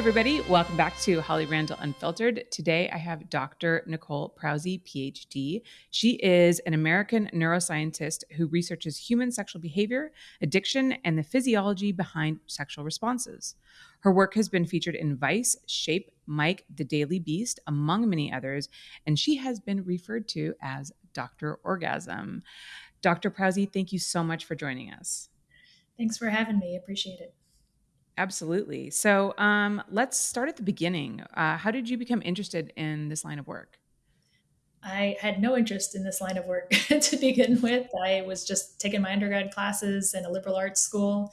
Everybody. Welcome back to Holly Randall Unfiltered. Today, I have Dr. Nicole Prause, PhD. She is an American neuroscientist who researches human sexual behavior, addiction, and the physiology behind sexual responses. Her work has been featured in Vice, Shape, Mic, The Daily Beast, among many others, and she has been referred to as Dr. Orgasm. Dr. Prause, thank you so much for joining us. Thanks for having me. Appreciate it. Absolutely. So um, let's start at the beginning. Uh, how did you become interested in this line of work? I had no interest in this line of work to begin with. I was just taking my undergrad classes in a liberal arts school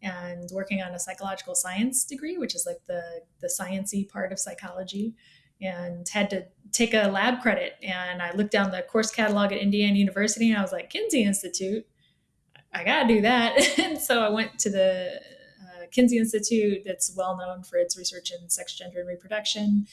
and working on a psychological science degree, which is like the the sciency part of psychology, and had to take a lab credit. And I looked down the course catalog at Indiana University, and I was like, Kinsey Institute, I gotta do that. and so I went to the Kinsey Institute that's well known for its research in sex, gender, and reproduction.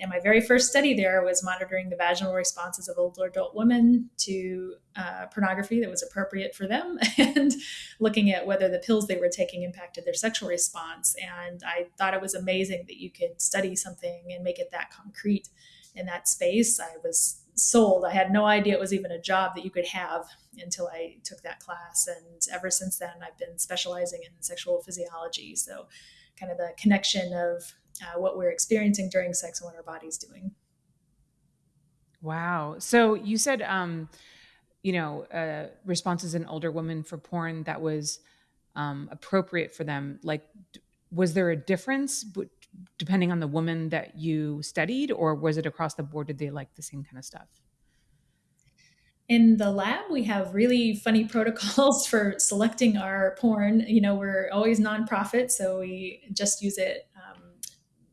And my very first study there was monitoring the vaginal responses of older adult women to uh, pornography that was appropriate for them and looking at whether the pills they were taking impacted their sexual response. And I thought it was amazing that you could study something and make it that concrete in that space. I was sold. I had no idea it was even a job that you could have until I took that class. And ever since then, I've been specializing in sexual physiology. So, kind of the connection of uh, what we're experiencing during sex and what our body's doing. Wow. So, you said, um, you know, uh, responses in older women for porn that was um, appropriate for them. Like, was there a difference depending on the woman that you studied, or was it across the board? Did they like the same kind of stuff? In the lab, we have really funny protocols for selecting our porn. You know, we're always nonprofit, so we just use it um,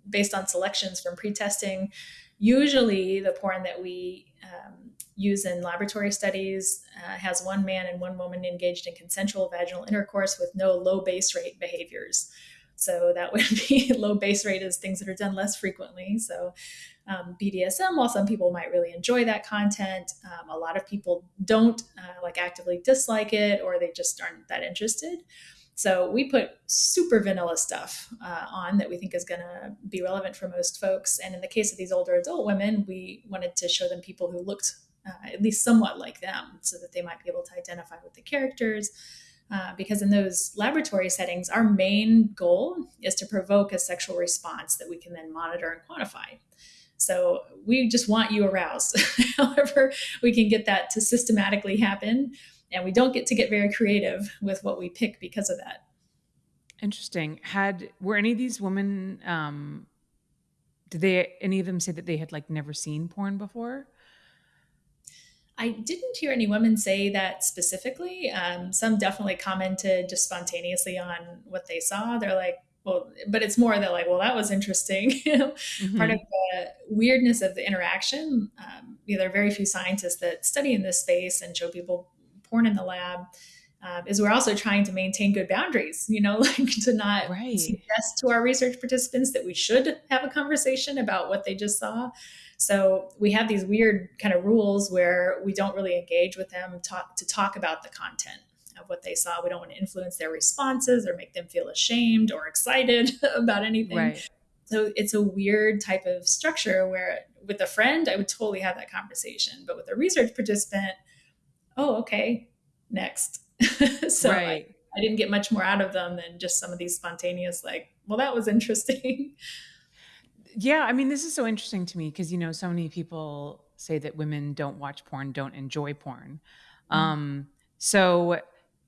based on selections from pre-testing. Usually, the porn that we um, use in laboratory studies uh, has one man and one woman engaged in consensual vaginal intercourse with no low base rate behaviors. So that would be low base rate is things that are done less frequently. So um, BDSM, while some people might really enjoy that content, um, a lot of people don't uh, like actively dislike it or they just aren't that interested. So we put super vanilla stuff uh, on that we think is going to be relevant for most folks. And in the case of these older adult women, we wanted to show them people who looked uh, at least somewhat like them so that they might be able to identify with the characters uh, because in those laboratory settings, our main goal is to provoke a sexual response that we can then monitor and quantify. So we just want you aroused. However, we can get that to systematically happen, and we don't get to get very creative with what we pick because of that. Interesting. Had were any of these women? Um, did they any of them say that they had like never seen porn before? I didn't hear any women say that specifically. Um, some definitely commented just spontaneously on what they saw. They're like, well, but it's more that like, well, that was interesting. mm-hmm. Part of the weirdness of the interaction. Um, you know, there are very few scientists that study in this space and show people porn in the lab. Um, is we're also trying to maintain good boundaries, you know, like to not right. suggest to our research participants that we should have a conversation about what they just saw. So we have these weird kind of rules where we don't really engage with them talk, to talk about the content of what they saw. We don't want to influence their responses or make them feel ashamed or excited about anything. Right. So it's a weird type of structure where with a friend, I would totally have that conversation. But with a research participant, oh, okay, next. so right. I, I didn't get much more out of them than just some of these spontaneous, like, well, that was interesting. Yeah, I mean, this is so interesting to me because you know, so many people say that women don't watch porn, don't enjoy porn. Mm-hmm. Um, so,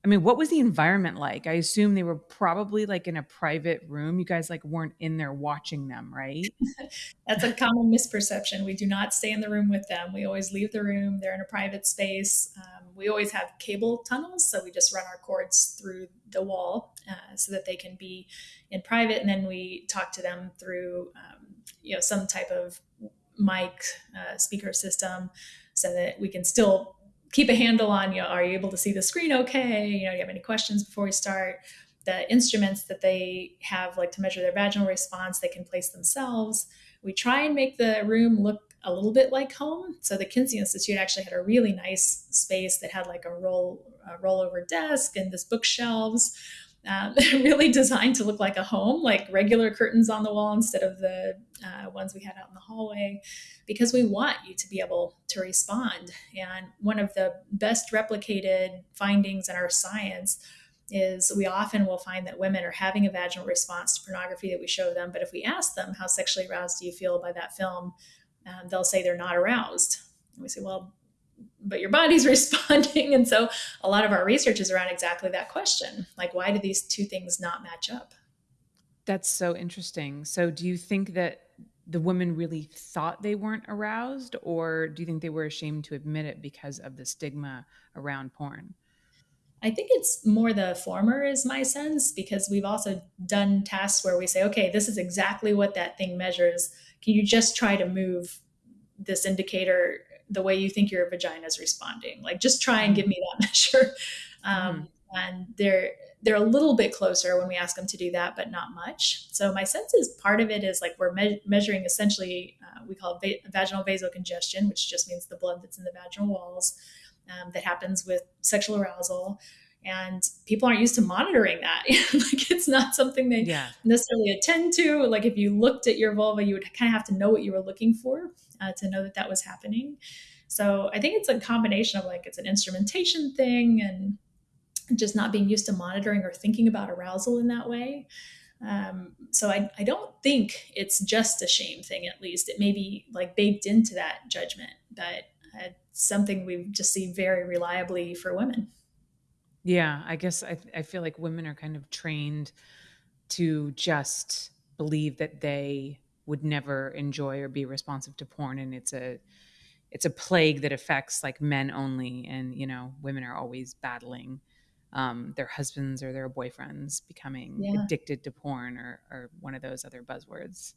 I mean, what was the environment like? I assume they were probably like in a private room. You guys like weren't in there watching them, right? That's a common misperception. We do not stay in the room with them. We always leave the room. They're in a private space. Um, we always have cable tunnels, so we just run our cords through the wall uh, so that they can be in private, and then we talk to them through. Um, you know some type of mic uh, speaker system so that we can still keep a handle on you are you able to see the screen okay? You know do you have any questions before we start? The instruments that they have like to measure their vaginal response they can place themselves. We try and make the room look a little bit like home. So the kinsey institute actually had a really nice space that had like a roll a rollover desk and this bookshelves um, really designed to look like a home, like regular curtains on the wall instead of the uh, ones we had out in the hallway, because we want you to be able to respond. And one of the best replicated findings in our science is we often will find that women are having a vaginal response to pornography that we show them. But if we ask them, how sexually aroused do you feel by that film? Um, they'll say they're not aroused. And we say, well, but your body's responding. And so a lot of our research is around exactly that question. Like, why do these two things not match up? That's so interesting. So do you think that the women really thought they weren't aroused, or do you think they were ashamed to admit it because of the stigma around porn? I think it's more the former, is my sense, because we've also done tests where we say, okay, this is exactly what that thing measures. Can you just try to move this indicator the way you think your vagina is responding. Like just try and give me that measure. Um, mm. And they're they're a little bit closer when we ask them to do that, but not much. So my sense is part of it is like we're me- measuring essentially uh, we call it va- vaginal vasocongestion, which just means the blood that's in the vaginal walls um, that happens with sexual arousal and people aren't used to monitoring that like it's not something they yeah. necessarily attend to like if you looked at your vulva you would kind of have to know what you were looking for uh, to know that that was happening. So i think it's a combination of like it's an instrumentation thing and just not being used to monitoring or thinking about arousal in that way. Um, so I, I don't think it's just a shame thing at least. It may be like baked into that judgment but uh, something we've just seen very reliably for women. Yeah, I guess I, I feel like women are kind of trained to just believe that they would never enjoy or be responsive to porn and it's a it's a plague that affects like men only and you know women are always battling um, their husbands or their boyfriends becoming yeah. addicted to porn or, or one of those other buzzwords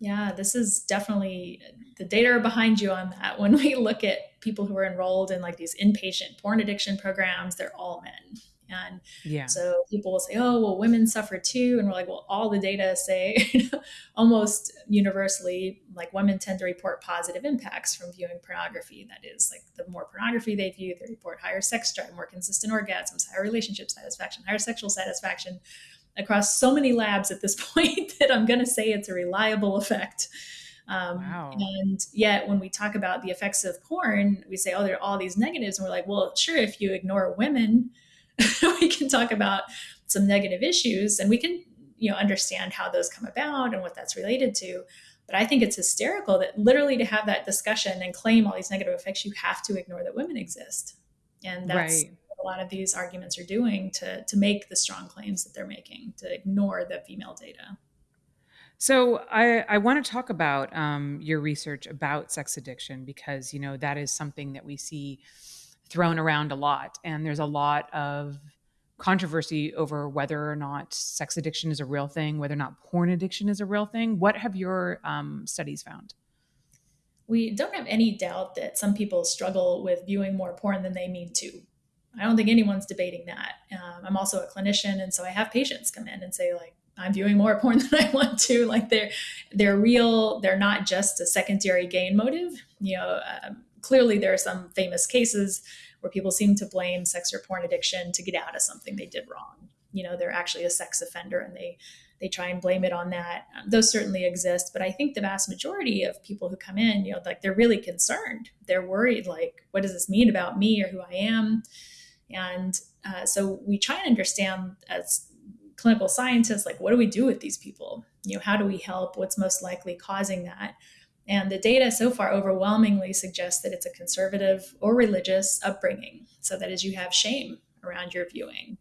yeah, this is definitely the data are behind you on that. When we look at people who are enrolled in like these inpatient porn addiction programs, they're all men. And yeah. so people will say, oh, well, women suffer too. And we're like, well, all the data say almost universally, like women tend to report positive impacts from viewing pornography. That is, like the more pornography they view, they report higher sex drive, more consistent orgasms, higher relationship satisfaction, higher sexual satisfaction across so many labs at this point that I'm going to say it's a reliable effect. Um, wow. And yet, when we talk about the effects of porn, we say, oh, there are all these negatives. And we're like, well, sure, if you ignore women, we can talk about some negative issues and we can, you know, understand how those come about and what that's related to. But I think it's hysterical that literally to have that discussion and claim all these negative effects, you have to ignore that women exist. And that's right a lot of these arguments are doing to to make the strong claims that they're making to ignore the female data. So I, I want to talk about um, your research about sex addiction because you know that is something that we see thrown around a lot, and there's a lot of controversy over whether or not sex addiction is a real thing, whether or not porn addiction is a real thing. What have your um, studies found? We don't have any doubt that some people struggle with viewing more porn than they mean to. I don't think anyone's debating that. Um, I'm also a clinician, and so I have patients come in and say like, I'm viewing more porn than I want to. Like they're they're real. They're not just a secondary gain motive. You know, um, clearly there are some famous cases where people seem to blame sex or porn addiction to get out of something they did wrong. You know, they're actually a sex offender and they they try and blame it on that. Those certainly exist, but I think the vast majority of people who come in, you know, like they're really concerned. They're worried, like, what does this mean about me or who I am? And uh, so we try and understand as clinical scientists, like, what do we do with these people? You know, how do we help? What's most likely causing that? And the data so far overwhelmingly suggests that it's a conservative or religious upbringing. So that is, you have shame around your viewing.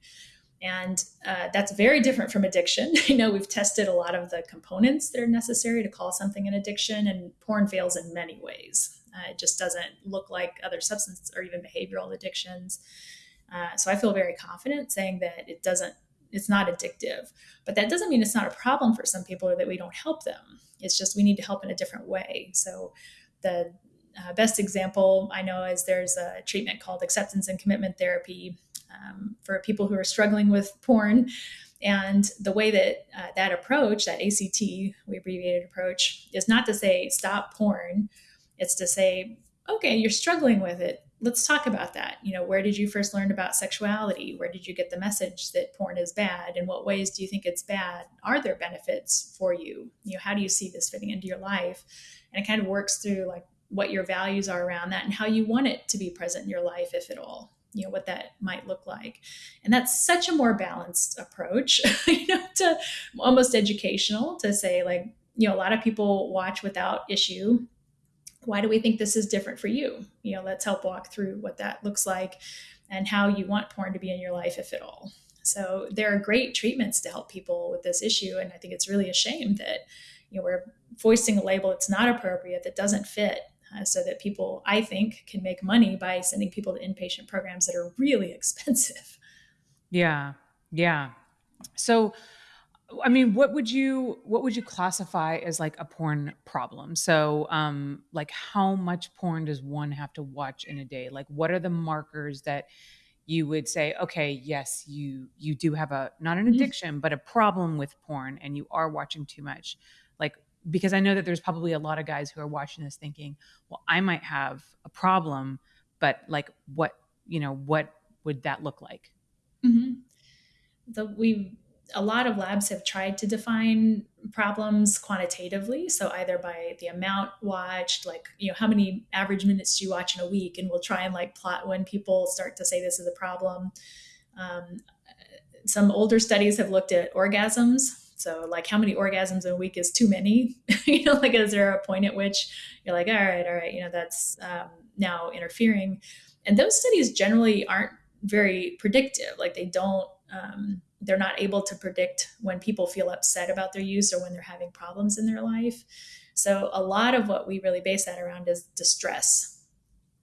And uh, that's very different from addiction. I know we've tested a lot of the components that are necessary to call something an addiction, and porn fails in many ways. Uh, it just doesn't look like other substance or even behavioral addictions. Uh, so I feel very confident saying that it doesn't, it's not addictive. But that doesn't mean it's not a problem for some people or that we don't help them. It's just we need to help in a different way. So the uh, best example I know is there's a treatment called acceptance and commitment therapy um, for people who are struggling with porn. And the way that uh, that approach, that ACT, we abbreviated approach, is not to say stop porn. It's to say, okay, you're struggling with it let's talk about that. You know, where did you first learn about sexuality? Where did you get the message that porn is bad? In what ways do you think it's bad? Are there benefits for you? You know, how do you see this fitting into your life? And it kind of works through like what your values are around that and how you want it to be present in your life, if at all. You know what that might look like, and that's such a more balanced approach. you know, to almost educational to say like, you know, a lot of people watch without issue why do we think this is different for you? You know, let's help walk through what that looks like and how you want porn to be in your life, if at all. So there are great treatments to help people with this issue, and I think it's really a shame that you know we're foisting a label that's not appropriate, that doesn't fit, uh, so that people, I think, can make money by sending people to inpatient programs that are really expensive. Yeah, yeah. So I mean, what would you what would you classify as like a porn problem? So, um, like how much porn does one have to watch in a day? Like, what are the markers that you would say, okay, yes, you you do have a not an Mhm. addiction, but a problem with porn, and you are watching too much. Like, because I know that there's probably a lot of guys who are watching this thinking, well, I might have a problem, but like, what you know, what would that look like? Mhm. The we a lot of labs have tried to define problems quantitatively. So either by the amount watched like you know how many average minutes do you watch in a week? And we'll try and like plot when people start to say this is a problem. Um, some older studies have looked at orgasms. So like how many orgasms in a week is too many? You know like is there a point at which you're like all right all right you know that's um, now interfering. And those studies generally aren't very predictive. Like they don't um, they're not able to predict when people feel upset about their use or when they're having problems in their life. So a lot of what we really base that around is distress.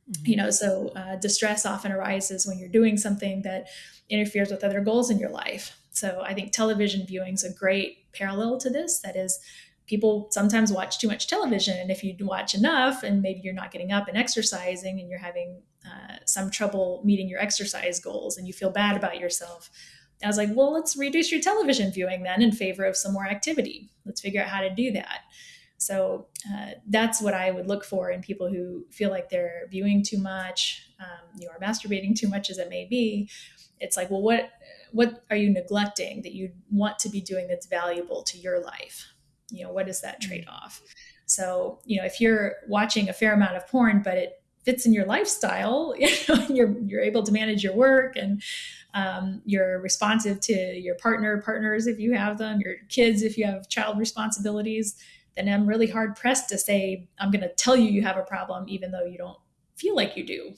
Mm-hmm. You know, so uh, distress often arises when you're doing something that interferes with other goals in your life. So I think television viewing is a great parallel to this. That is, people sometimes watch too much television, and if you watch enough, and maybe you're not getting up and exercising, and you're having uh, some trouble meeting your exercise goals, and you feel bad about yourself, I was like, well, let's reduce your television viewing then in favor of some more activity. Let's figure out how to do that. So uh, that's what I would look for in people who feel like they're viewing too much, um, you are masturbating too much as it may be. It's like, well, what what are you neglecting that you want to be doing that's valuable to your life? You know, what is that mm. trade off? So, you know, if you're watching a fair amount of porn, but it fits in your lifestyle, you know, you're you're able to manage your work and um, you're responsive to your partner, partners if you have them, your kids if you have child responsibilities, then I'm really hard pressed to say, I'm going to tell you you have a problem, even though you don't feel like you do.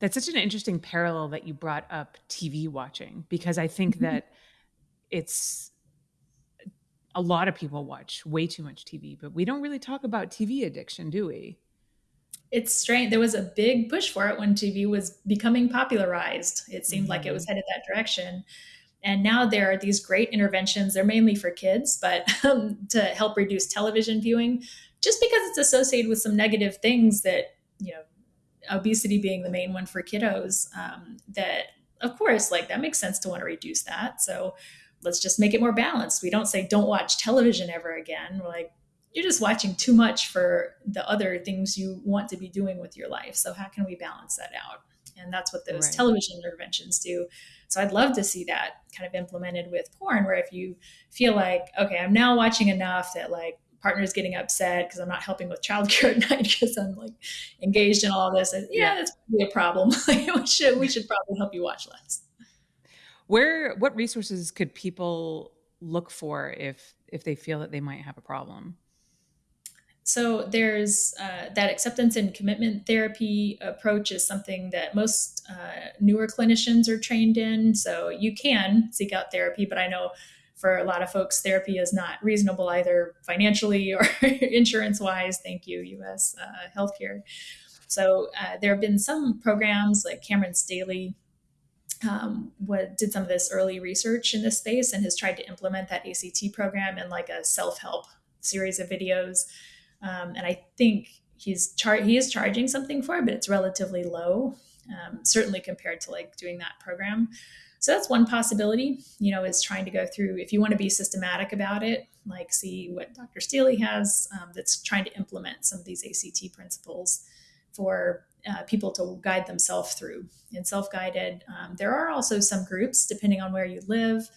That's such an interesting parallel that you brought up TV watching, because I think mm-hmm. that it's a lot of people watch way too much TV, but we don't really talk about TV addiction, do we? It's strange. There was a big push for it when TV was becoming popularized. It seemed mm-hmm. like it was mm-hmm. headed that direction. And now there are these great interventions. They're mainly for kids, but um, to help reduce television viewing, just because it's associated with some negative things that, you know, obesity being the main one for kiddos, um, that of course, like that makes sense to want to reduce that. So let's just make it more balanced. We don't say don't watch television ever again. We're like, you're just watching too much for the other things you want to be doing with your life. So how can we balance that out? And that's what those right. television interventions do. So I'd love to see that kind of implemented with porn, where if you feel like, okay, I'm now watching enough that like partner's getting upset because I'm not helping with childcare at night because I'm like engaged in all this. And, yeah, yeah, that's probably a problem. we should we should probably help you watch less. Where what resources could people look for if if they feel that they might have a problem? So there's uh, that acceptance and commitment therapy approach is something that most uh, newer clinicians are trained in. So you can seek out therapy, but I know for a lot of folks, therapy is not reasonable either financially or insurance wise. Thank you, U.S. Uh, healthcare. So uh, there have been some programs like Cameron Staley um, what did some of this early research in this space and has tried to implement that ACT program in like a self-help series of videos um, and I think he's char- he is charging something for it, but it's relatively low, um, certainly compared to like doing that program. So that's one possibility, you know, is trying to go through, if you want to be systematic about it, like see what Dr. Staley has um, that's trying to implement some of these ACT principles for uh, people to guide themselves through and self-guided um, there are also some groups depending on where you live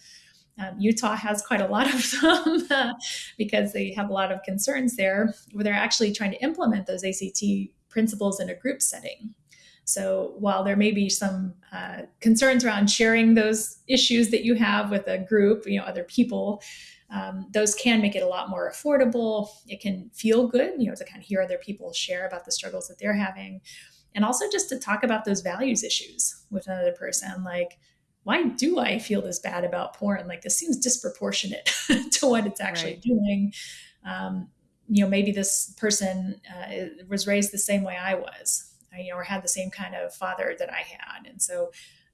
um, Utah has quite a lot of them uh, because they have a lot of concerns there where they're actually trying to implement those ACT principles in a group setting. So while there may be some uh, concerns around sharing those issues that you have with a group, you know, other people, um, those can make it a lot more affordable. It can feel good, you know, to kind of hear other people share about the struggles that they're having. And also just to talk about those values issues with another person, like, why do I feel this bad about porn? Like this seems disproportionate to what it's actually right. doing. Um, you know, maybe this person uh, was raised the same way I was, uh, you know, or had the same kind of father that I had, and so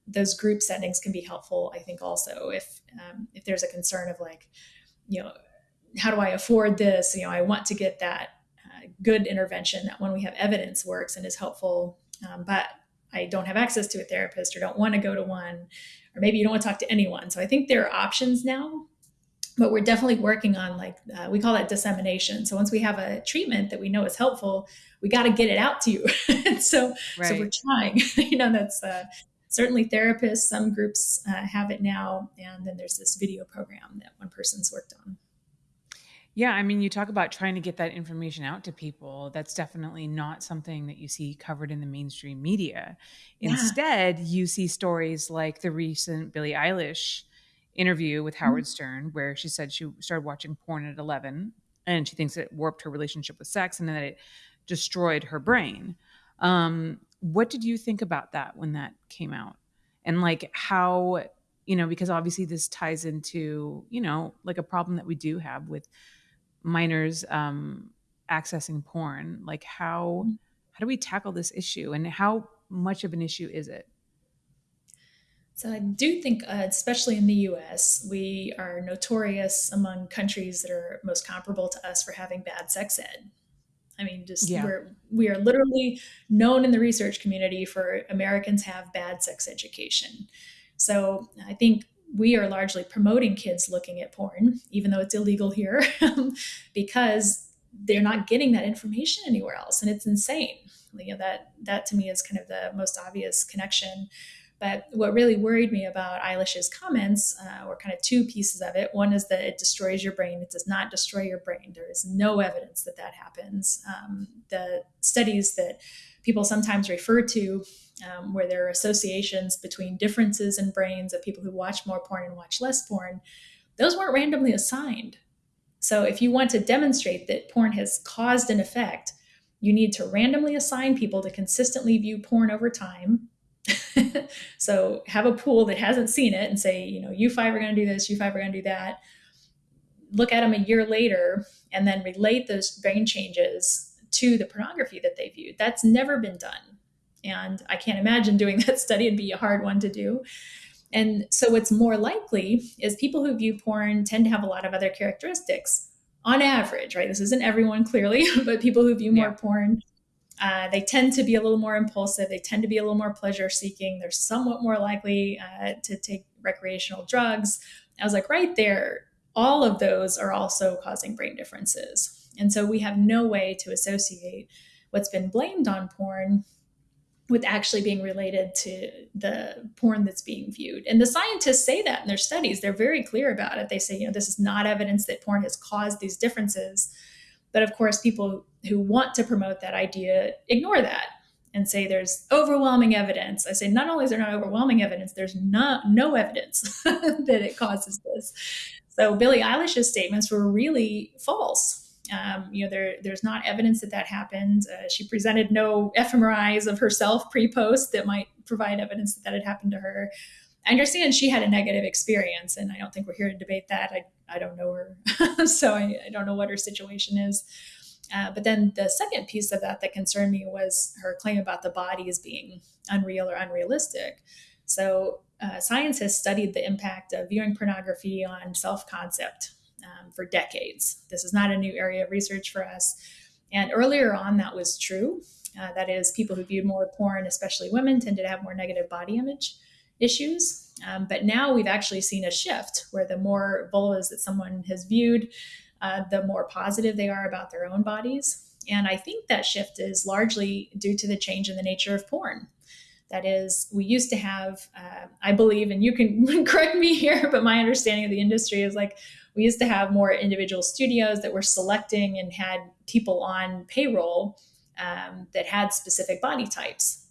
those group settings can be helpful. I think also if um, if there's a concern of like, you know, how do I afford this? You know, I want to get that uh, good intervention that when we have evidence works and is helpful, um, but I don't have access to a therapist or don't want to go to one or maybe you don't want to talk to anyone. So I think there are options now, but we're definitely working on like uh, we call that dissemination. So once we have a treatment that we know is helpful, we got to get it out to you. so right. so we're trying. you know, that's uh, certainly therapists. Some groups uh, have it now, and then there's this video program that one person's worked on. Yeah, I mean, you talk about trying to get that information out to people. That's definitely not something that you see covered in the mainstream media. Yeah. Instead, you see stories like the recent Billie Eilish interview with mm-hmm. Howard Stern, where she said she started watching porn at 11 and she thinks it warped her relationship with sex and that it destroyed her brain. Um, what did you think about that when that came out? And like how, you know, because obviously this ties into, you know, like a problem that we do have with minors um, accessing porn like how mm-hmm. how do we tackle this issue and how much of an issue is it so i do think uh, especially in the us we are notorious among countries that are most comparable to us for having bad sex ed i mean just yeah. we're we are literally known in the research community for americans have bad sex education so i think we are largely promoting kids looking at porn, even though it's illegal here, because they're not getting that information anywhere else, and it's insane. You know that that to me is kind of the most obvious connection. But what really worried me about Eilish's comments uh, were kind of two pieces of it. One is that it destroys your brain. It does not destroy your brain. There is no evidence that that happens. Um, the studies that people sometimes refer to um, where there are associations between differences in brains of people who watch more porn and watch less porn, those weren't randomly assigned. So if you want to demonstrate that porn has caused an effect, you need to randomly assign people to consistently view porn over time. so have a pool that hasn't seen it and say, you know, you five are going to do this, you five are going to do that. Look at them a year later and then relate those brain changes to the pornography that they viewed. That's never been done. And I can't imagine doing that study. It'd be a hard one to do. And so, what's more likely is people who view porn tend to have a lot of other characteristics on average, right? This isn't everyone clearly, but people who view yeah. more porn, uh, they tend to be a little more impulsive. They tend to be a little more pleasure seeking. They're somewhat more likely uh, to take recreational drugs. I was like, right there, all of those are also causing brain differences. And so, we have no way to associate what's been blamed on porn with actually being related to the porn that's being viewed. And the scientists say that in their studies. They're very clear about it. They say, you know, this is not evidence that porn has caused these differences. But of course, people who want to promote that idea ignore that and say there's overwhelming evidence. I say not only is there not overwhelming evidence, there's not no evidence that it causes this. So Billie Eilish's statements were really false um, you know, there, there's not evidence that that happened. Uh, she presented no fMRIs of herself pre-post that might provide evidence that that had happened to her. I understand she had a negative experience, and I don't think we're here to debate that. I, I don't know her, so I, I don't know what her situation is. Uh, but then the second piece of that that concerned me was her claim about the body as being unreal or unrealistic. So, uh, studied the impact of viewing pornography on self concept um, for decades. This is not a new area of research for us. And earlier on, that was true. Uh, that is, people who viewed more porn, especially women, tended to have more negative body image issues. Um, but now we've actually seen a shift where the more vulvas that someone has viewed, uh, the more positive they are about their own bodies. And I think that shift is largely due to the change in the nature of porn. That is, we used to have, uh, I believe, and you can correct me here, but my understanding of the industry is like we used to have more individual studios that were selecting and had people on payroll um, that had specific body types.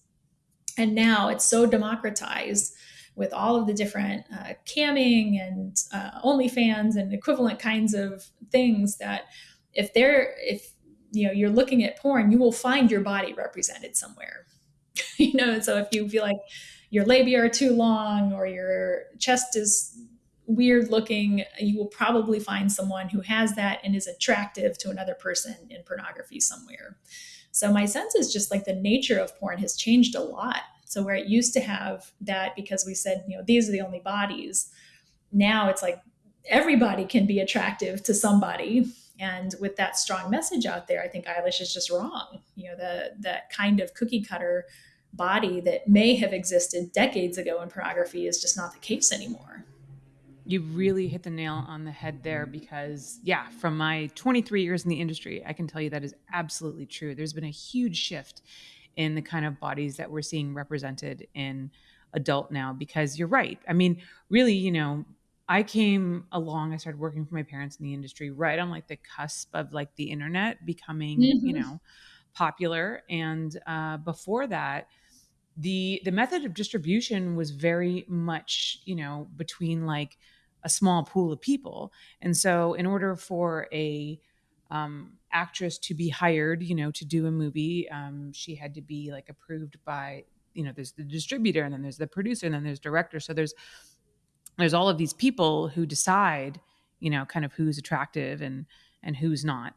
And now it's so democratized with all of the different uh, camming and uh, OnlyFans and equivalent kinds of things that if they're if you know you're looking at porn, you will find your body represented somewhere. you know, so if you feel like your labia are too long or your chest is weird looking, you will probably find someone who has that and is attractive to another person in pornography somewhere. So my sense is just like the nature of porn has changed a lot. So where it used to have that because we said, you know, these are the only bodies, now it's like everybody can be attractive to somebody. And with that strong message out there, I think Eilish is just wrong. You know, the that kind of cookie cutter body that may have existed decades ago in pornography is just not the case anymore. You really hit the nail on the head there because, yeah, from my 23 years in the industry, I can tell you that is absolutely true. There's been a huge shift in the kind of bodies that we're seeing represented in adult now because you're right. I mean, really, you know, I came along, I started working for my parents in the industry right on like the cusp of like the internet becoming, mm-hmm. you know, popular. And uh, before that, the the method of distribution was very much, you know, between like a small pool of people. And so in order for a um, actress to be hired, you know, to do a movie, um, she had to be like approved by, you know, there's the distributor and then there's the producer and then there's director. So there's there's all of these people who decide, you know, kind of who's attractive and and who's not.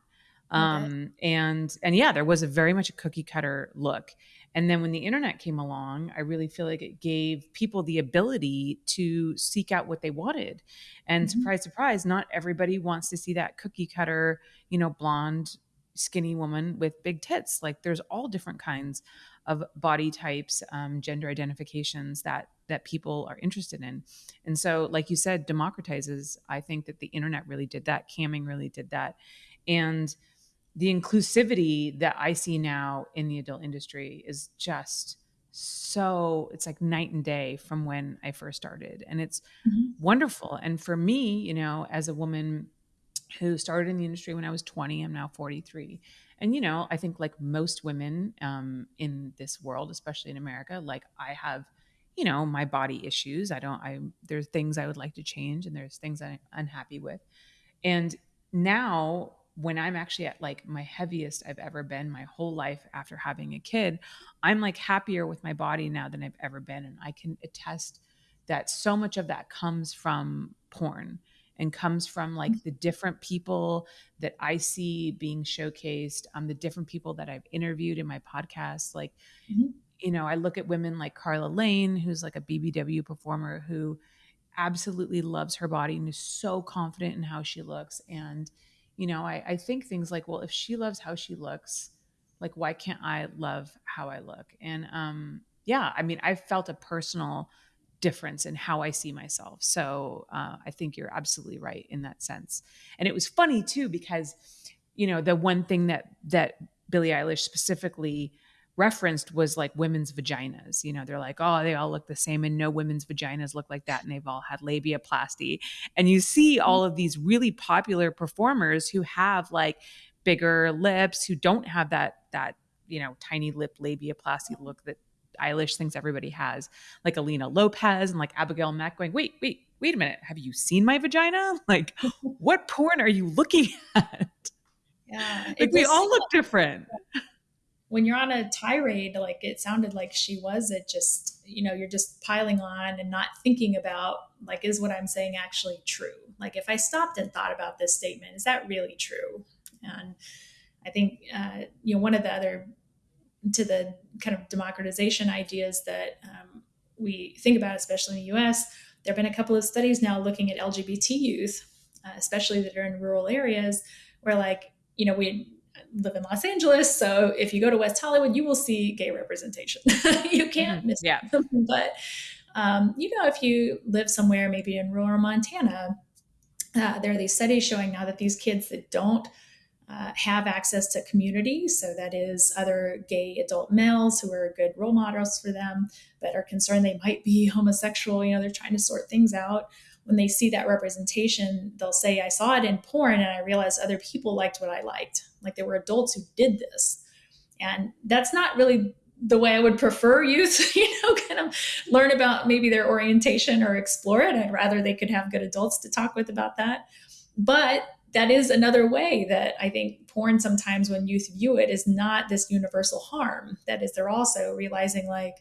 Um, and and yeah, there was a very much a cookie cutter look. And then when the internet came along, I really feel like it gave people the ability to seek out what they wanted. And mm-hmm. surprise, surprise, not everybody wants to see that cookie cutter, you know, blonde, skinny woman with big tits. Like there's all different kinds of body types, um, gender identifications that that people are interested in. And so, like you said, democratizes. I think that the internet really did that. Camming really did that. And the inclusivity that I see now in the adult industry is just so it's like night and day from when I first started and it's mm-hmm. wonderful. And for me you know as a woman who started in the industry when I was 20 I'm now 43 and you know I think like most women um, in this world especially in America like I have you know my body issues. I don't I there's things I would like to change and there's things I'm unhappy with. And now when I'm actually at like my heaviest I've ever been my whole life after having a kid, I'm like happier with my body now than I've ever been. And I can attest that so much of that comes from porn and comes from like the different people that I see being showcased, um, the different people that I've interviewed in my podcast. Like, mm-hmm. you know, I look at women like Karla Lane, who's like a BBW performer who absolutely loves her body and is so confident in how she looks. And you know, I, I think things like, well, if she loves how she looks, like why can't I love how I look? And um, yeah, I mean, I felt a personal difference in how I see myself. So uh, I think you're absolutely right in that sense. And it was funny too because, you know, the one thing that that Billie Eilish specifically referenced was like women's vaginas. You know, they're like, oh, they all look the same, and no women's vaginas look like that, and they've all had labiaplasty. And you see all of these really popular performers who have like bigger lips, who don't have that that you know tiny lip labiaplasty look that Eilish thinks everybody has, like Alina Lopez and like Abigail Mac, going, wait, wait, wait a minute, have you seen my vagina? Like, what porn are you looking at? Yeah, like we all look different when you're on a tirade, like it sounded like she was, it just, you know, you're just piling on and not thinking about, like, is what I'm saying actually true? Like, if I stopped and thought about this statement, is that really true? And I think, uh, you know, one of the other, to the kind of democratization ideas that um, we think about, especially in the US, there have been a couple of studies now looking at LGBT youth, uh, especially that are in rural areas, where, like, you know, we live in Los Angeles, so if you go to West Hollywood, you will see gay representation. you can't mm-hmm. miss yeah. Them. But um, you know, if you live somewhere, maybe in rural Montana, uh, there are these studies showing now that these kids that don't uh, have access to community. So that is other gay adult males who are good role models for them that are concerned they might be homosexual. You know, they're trying to sort things out. When they see that representation, they'll say, I saw it in porn and I realized other people liked what I liked. Like there were adults who did this. And that's not really the way I would prefer youth, you know, kind of learn about maybe their orientation or explore it. I'd rather they could have good adults to talk with about that. But that is another way that I think porn sometimes when youth view it is not this universal harm. That is, they're also realizing like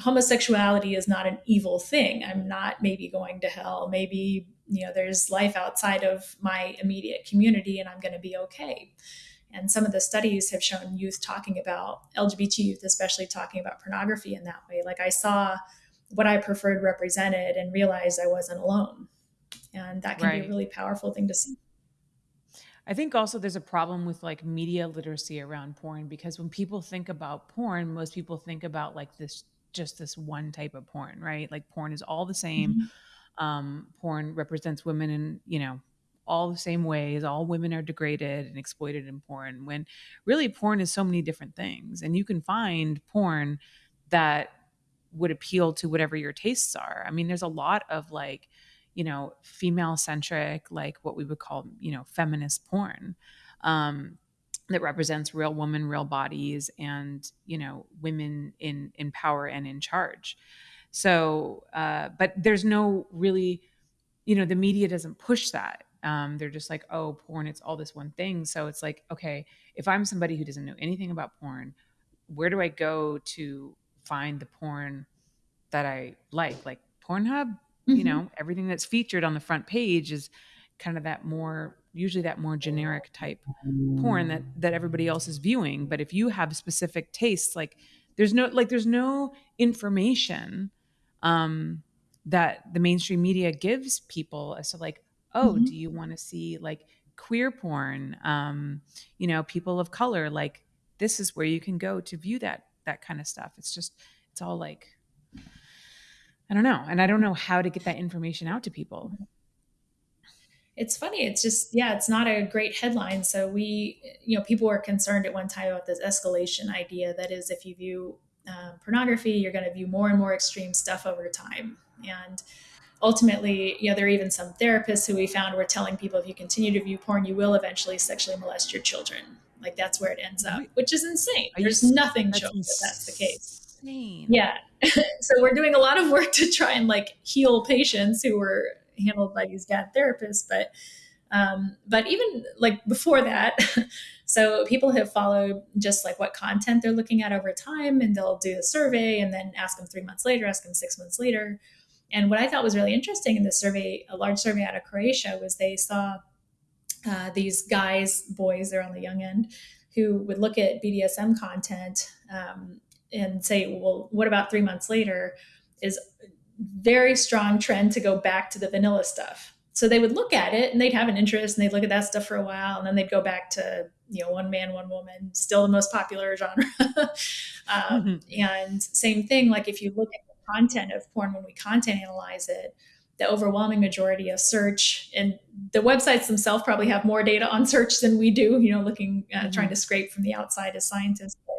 homosexuality is not an evil thing. I'm not maybe going to hell. Maybe, you know, there's life outside of my immediate community and I'm going to be okay. And some of the studies have shown youth talking about LGBT youth, especially talking about pornography in that way. Like I saw what I preferred represented and realized I wasn't alone. And that can right. be a really powerful thing to see. I think also there's a problem with like media literacy around porn because when people think about porn, most people think about like this just this one type of porn, right? Like porn is all the same. Mm-hmm. Um, porn represents women in, you know, all the same ways. All women are degraded and exploited in porn when really porn is so many different things. And you can find porn that would appeal to whatever your tastes are. I mean, there's a lot of like, you know, female centric, like what we would call, you know, feminist porn. Um, that represents real women, real bodies, and you know, women in in power and in charge. So, uh, but there's no really, you know, the media doesn't push that. Um, they're just like, oh, porn, it's all this one thing. So it's like, okay, if I'm somebody who doesn't know anything about porn, where do I go to find the porn that I like? Like Pornhub, mm-hmm. you know everything that's featured on the front page is kind of that more usually that more generic type porn that that everybody else is viewing but if you have specific tastes like there's no like there's no information um that the mainstream media gives people as to like oh mm-hmm. do you want to see like queer porn um you know people of color like this is where you can go to view that that kind of stuff it's just it's all like I don't know. And I don't know how to get that information out to people. It's funny. It's just, yeah, it's not a great headline. So we, you know, people were concerned at one time about this escalation idea. That is, if you view uh, pornography, you're going to view more and more extreme stuff over time. And ultimately, you know, there are even some therapists who we found were telling people if you continue to view porn, you will eventually sexually molest your children. Like that's where it ends up, which is insane. There's nothing showing that that's the case insane. Yeah. so we're doing a lot of work to try and like heal patients who were handled by these bad therapists, but um, but even like before that, so people have followed just like what content they're looking at over time, and they'll do a survey and then ask them three months later, ask them six months later. And what I thought was really interesting in this survey, a large survey out of Croatia, was they saw uh, these guys, boys, they're on the young end, who would look at BDSM content um, and say, well, what about three months later? Is very strong trend to go back to the vanilla stuff. So they would look at it and they'd have an interest and they'd look at that stuff for a while and then they'd go back to, you know, one man, one woman, still the most popular genre. um, mm-hmm. And same thing, like if you look at the content of porn when we content analyze it, the overwhelming majority of search and the websites themselves probably have more data on search than we do, you know, looking, uh, mm-hmm. trying to scrape from the outside as scientists. But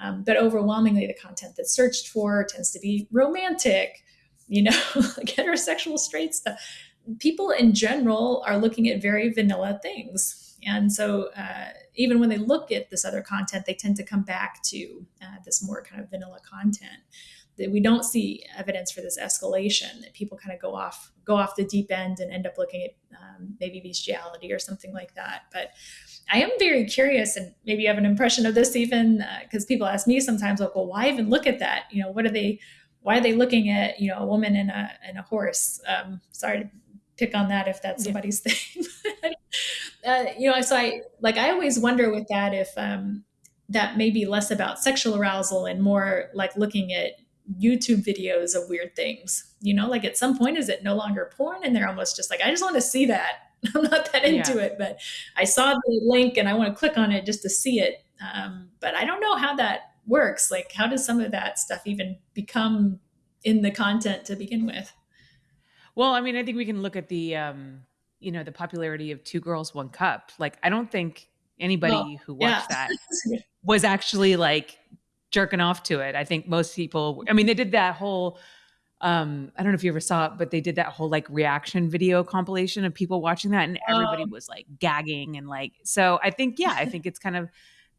um, but overwhelmingly, the content that's searched for tends to be romantic, you know, like heterosexual straight stuff. People in general are looking at very vanilla things. And so, uh, even when they look at this other content, they tend to come back to uh, this more kind of vanilla content. That we don't see evidence for this escalation. That people kind of go off go off the deep end and end up looking at um, maybe bestiality or something like that. But I am very curious, and maybe you have an impression of this even because uh, people ask me sometimes, like, well, why even look at that? You know, what are they? Why are they looking at you know a woman and a and a horse? Um, sorry to pick on that if that's somebody's yeah. thing. Uh, you know, so I like I always wonder with that if um, that may be less about sexual arousal and more like looking at YouTube videos of weird things. You know, like at some point, is it no longer porn? And they're almost just like, I just want to see that I'm not that into yeah. it, but I saw the link and I want to click on it just to see it. Um, but I don't know how that works. Like, how does some of that stuff even become in the content to begin with? Well, I mean, I think we can look at the um, you know, the popularity of Two Girls One Cup. Like I don't think anybody well, who watched yeah. that was actually like jerking off to it. I think most people I mean they did that whole um I don't know if you ever saw it, but they did that whole like reaction video compilation of people watching that and everybody um, was like gagging and like so I think yeah, I think it's kind of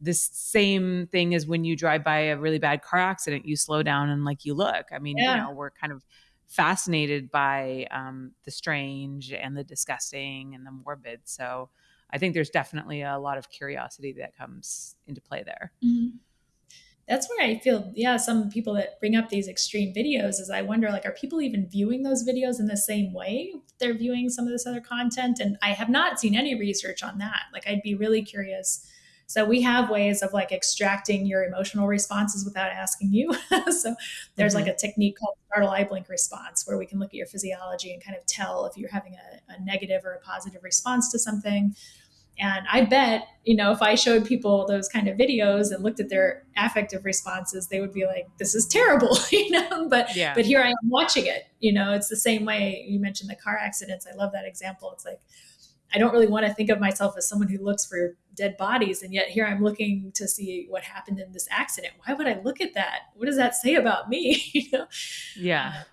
the same thing as when you drive by a really bad car accident, you slow down and like you look. I mean, yeah. you know, we're kind of fascinated by um, the strange and the disgusting and the morbid. So I think there's definitely a lot of curiosity that comes into play there. Mm-hmm. That's where I feel, yeah, some people that bring up these extreme videos is I wonder, like, are people even viewing those videos in the same way they're viewing some of this other content? And I have not seen any research on that. Like, I'd be really curious so we have ways of like extracting your emotional responses without asking you. so there's mm-hmm. like a technique called startle eye blink response where we can look at your physiology and kind of tell if you're having a, a negative or a positive response to something. And I bet, you know, if I showed people those kind of videos and looked at their affective responses, they would be like, this is terrible, you know, but, yeah. but here I am watching it, you know, it's the same way you mentioned the car accidents. I love that example. It's like, I don't really want to think of myself as someone who looks for dead bodies. And yet here I'm looking to see what happened in this accident. Why would I look at that? What does that say about me? you know? Yeah. Uh,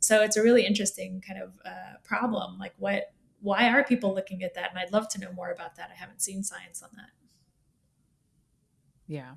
so it's a really interesting kind of uh, problem. Like what, why are people looking at that? And I'd love to know more about that. I haven't seen science on that. Yeah.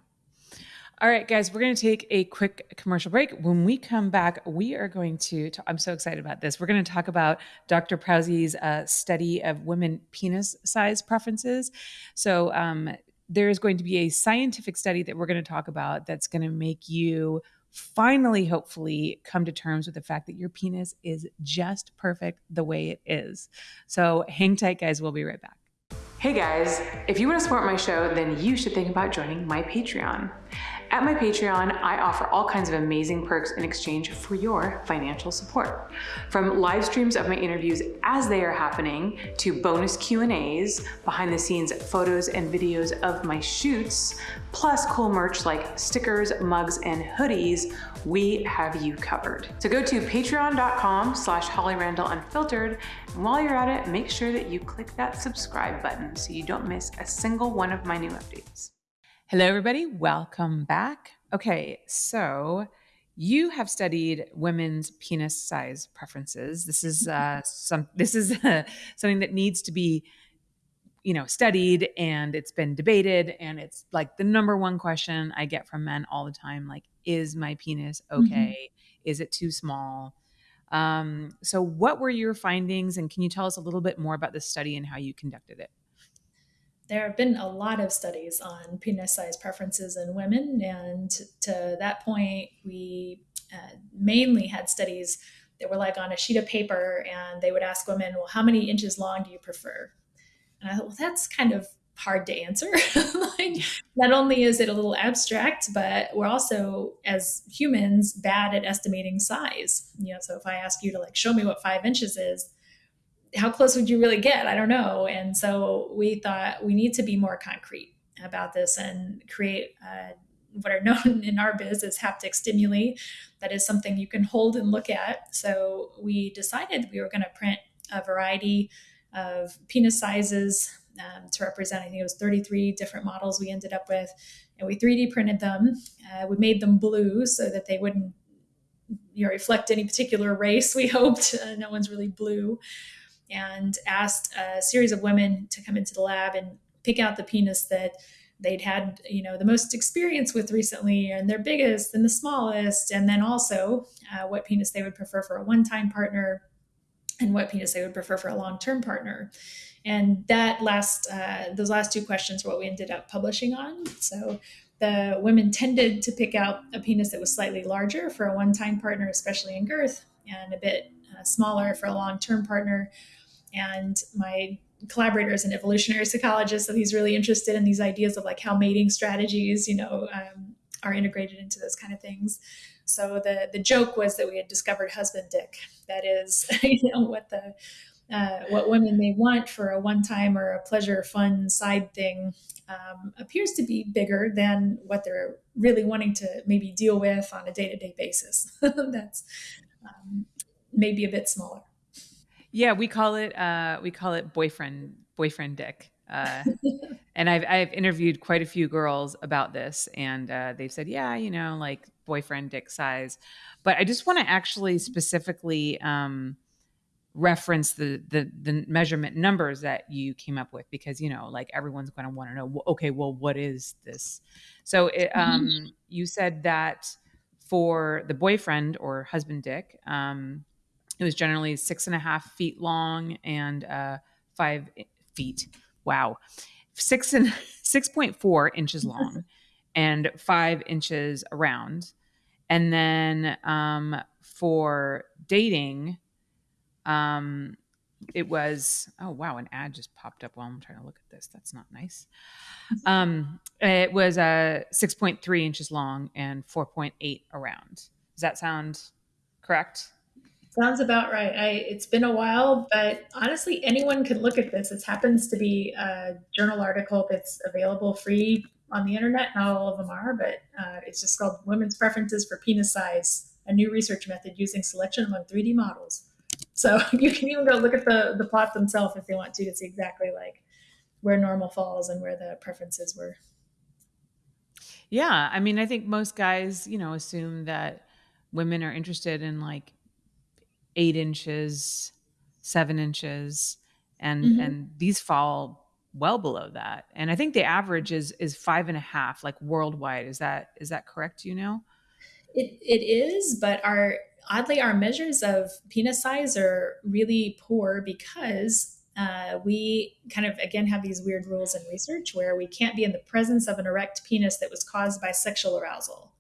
All right, guys, we're going to take a quick commercial break. When we come back, we are going to, i I'm so excited about this. We're going to talk about Dr. Prause's uh, study of women penis size preferences. So, um, there is going to be a scientific study that we're going to talk about that's going to make you finally, hopefully, come to terms with the fact that your penis is just perfect the way it is. So, hang tight, guys. We'll be right back. Hey guys, if you want to support my show, then you should think about joining my Patreon. At my Patreon, I offer all kinds of amazing perks in exchange for your financial support. From live streams of my interviews as they are happening to bonus Q&As, behind the scenes photos and videos of my shoots, plus cool merch like stickers, mugs, and hoodies, we have you covered. So go to patreon.com slash Holly Randall Unfiltered, and while you're at it, make sure that you click that subscribe button so you don't miss a single one of my new updates. Hello, everybody. Welcome back. Okay, so you have studied women's penis size preferences. This is uh, some. This is uh, something that needs to be, you know, studied, and it's been debated, and it's like the number one question I get from men all the time: like, is my penis mm-hmm. okay? Mm-hmm. Is it too small? Um, so, what were your findings, and can you tell us a little bit more about this study and how you conducted it? There have been a lot of studies on penis size preferences in women. And to that point, we uh, mainly had studies that were like on a sheet of paper and they would ask women, well, how many inches long do you prefer? And I thought, well, that's kind of hard to answer. like, not only is it a little abstract, but we're also, as humans, bad at estimating size. You know, so if I ask you to like show me what five inches is, how close would you really get? I don't know. And so we thought we need to be more concrete about this and create uh, what are known in our biz as haptic stimuli. That is something you can hold and look at. So we decided we were going to print a variety of penis sizes um, to represent, I think it was 33 different models we ended up with. And we 3D printed them. Uh, we made them blue so that they wouldn't you know, reflect any particular race, we hoped. Uh, no one's really blue and asked a series of women to come into the lab and pick out the penis that they'd had you know the most experience with recently and their biggest and the smallest and then also uh, what penis they would prefer for a one-time partner and what penis they would prefer for a long-term partner. And that last uh, those last two questions were what we ended up publishing on. So the women tended to pick out a penis that was slightly larger for a one-time partner especially in girth and a bit uh, smaller for a long-term partner and my collaborator is an evolutionary psychologist, so he's really interested in these ideas of like how mating strategies, you know, um, are integrated into those kind of things. So the the joke was that we had discovered husband dick. That is, you know, what the uh, what women may want for a one time or a pleasure, fun side thing um, appears to be bigger than what they're really wanting to maybe deal with on a day to day basis. That's um, maybe a bit smaller. Yeah, we call it uh, we call it boyfriend boyfriend dick. Uh, and I've I've interviewed quite a few girls about this, and uh, they've said, yeah, you know, like boyfriend dick size. But I just want to actually specifically um, reference the, the the measurement numbers that you came up with because you know, like everyone's going to want to know, okay, well, what is this? So it, um, mm-hmm. you said that for the boyfriend or husband dick. Um, it was generally six and a half feet long and uh, five feet. Wow, six and six point four inches long and five inches around. And then um, for dating, um, it was oh wow, an ad just popped up while I'm trying to look at this. That's not nice. Um, it was uh, six point three inches long and four point eight around. Does that sound correct? Sounds about right. I, it's been a while, but honestly, anyone could look at this. It happens to be a journal article that's available free on the internet. Not all of them are, but uh, it's just called Women's Preferences for Penis Size, a new research method using selection among 3D models. So you can even go look at the, the plot themselves if they want to to see exactly like where normal falls and where the preferences were. Yeah. I mean, I think most guys, you know, assume that women are interested in like eight inches, seven inches, and mm-hmm. and these fall well below that. And I think the average is is five and a half, like worldwide. Is that is that correct? You know, it it is, but our oddly our measures of penis size are really poor because uh, we kind of again have these weird rules in research where we can't be in the presence of an erect penis that was caused by sexual arousal.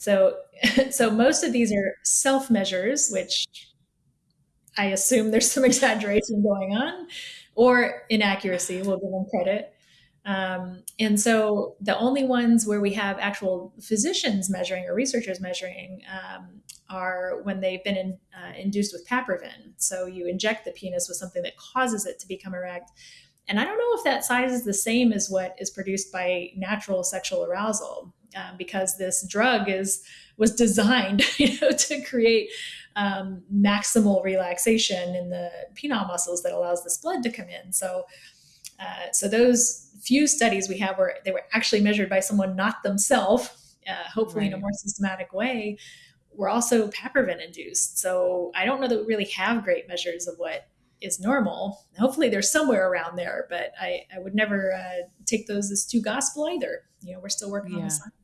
So, so most of these are self measures, which I assume there's some exaggeration going on, or inaccuracy. We'll give them credit. Um, and so the only ones where we have actual physicians measuring or researchers measuring um, are when they've been in, uh, induced with papaverine. So you inject the penis with something that causes it to become erect. And I don't know if that size is the same as what is produced by natural sexual arousal um, because this drug is was designed you know, to create um, maximal relaxation in the penile muscles that allows this blood to come in. So, uh, so those few studies we have where they were actually measured by someone not themselves, uh, hopefully right. in a more systematic way, were also papaverine induced. So I don't know that we really have great measures of what is normal. Hopefully, they're somewhere around there, but I, I would never uh, take those as too gospel either. You know, we're still working yeah. on the science.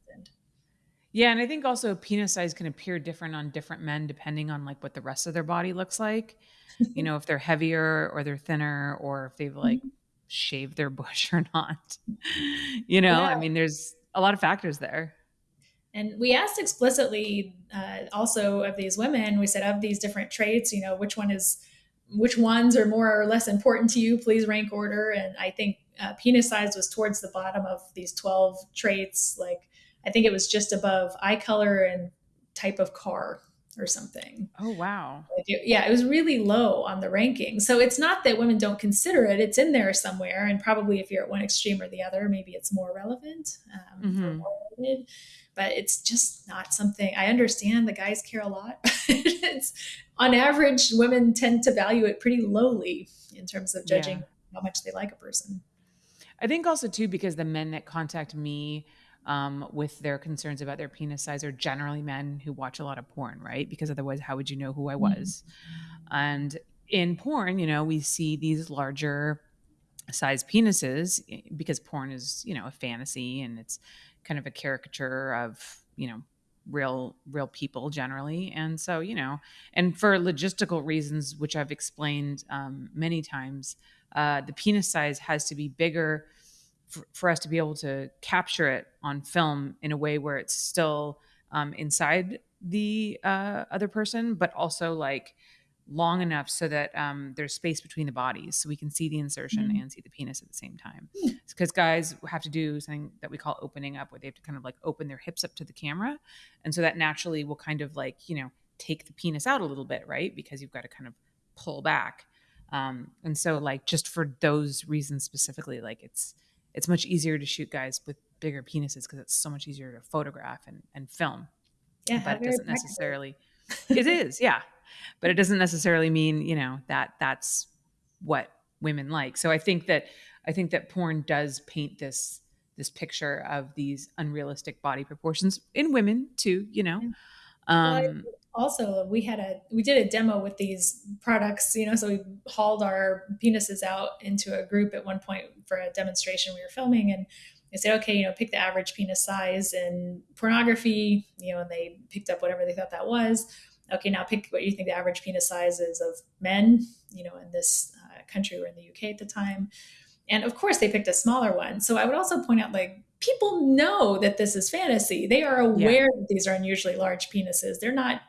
Yeah, and I think also penis size can appear different on different men depending on like what the rest of their body looks like. you know, if they're heavier or they're thinner, or if they've like mm-hmm. shaved their bush or not. you know, yeah. I mean, there's a lot of factors there. And we asked explicitly uh, also of these women, we said, of these different traits, you know, which one is which ones are more or less important to you please rank order and i think uh, penis size was towards the bottom of these 12 traits like i think it was just above eye color and type of car or something oh wow yeah it was really low on the ranking so it's not that women don't consider it it's in there somewhere and probably if you're at one extreme or the other maybe it's more relevant um, mm-hmm. more but it's just not something I understand the guys care a lot. it's on average, women tend to value it pretty lowly in terms of judging yeah. how much they like a person. I think also too because the men that contact me um, with their concerns about their penis size are generally men who watch a lot of porn, right? Because otherwise, how would you know who I was? Mm-hmm. And in porn, you know, we see these larger size penises because porn is, you know, a fantasy and it's kind of a caricature of you know real real people generally and so you know and for logistical reasons which i've explained um, many times uh, the penis size has to be bigger for, for, us to be able to capture it on film in a way where it's still um, inside the uh, other person but also like long enough so that um, there's space between the bodies so we can see the insertion mm-hmm. and see the penis at the same time because mm-hmm. guys have to do something that we call opening up where they have to kind of like open their hips up to the camera and so that naturally will kind of like you know take the penis out a little bit right because you've got to kind of pull back um, and so like just for those reasons specifically like it's it's much easier to shoot guys with bigger penises because it's so much easier to photograph and, and film. Yeah but it doesn't necessarily it is yeah. But it doesn't necessarily mean you know that that's what women like. So i think that i think that porn does paint this this picture of these unrealistic body proportions in women too you know? Um, also we had a we did a demo with these products you know so we hauled our penises out into a group at one point for a demonstration we were filming and they said okay you know pick the average penis size in pornography you know and they picked up whatever they thought that was. Okay now pick what you think the average penis size is of men you know in this uh, country or in the uk at the time. And of course they picked a smaller one. So i would also point out like people know that this is fantasy. They are aware yeah. that these are unusually large penises. They're not